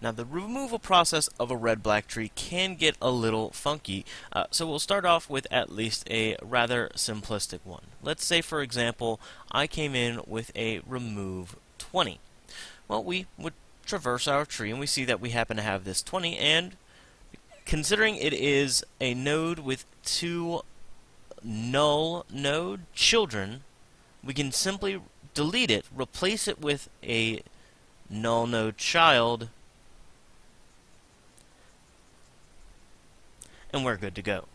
Now the removal process of a red-black tree can get a little funky, uh, so we'll start off with at least a rather simplistic one. Let's say for example, I came in with a remove 20. Well, we would traverse our tree and we see that we happen to have this 20 and considering it is a node with two null node children, we can simply delete it, replace it with a null node child, and we're good to go.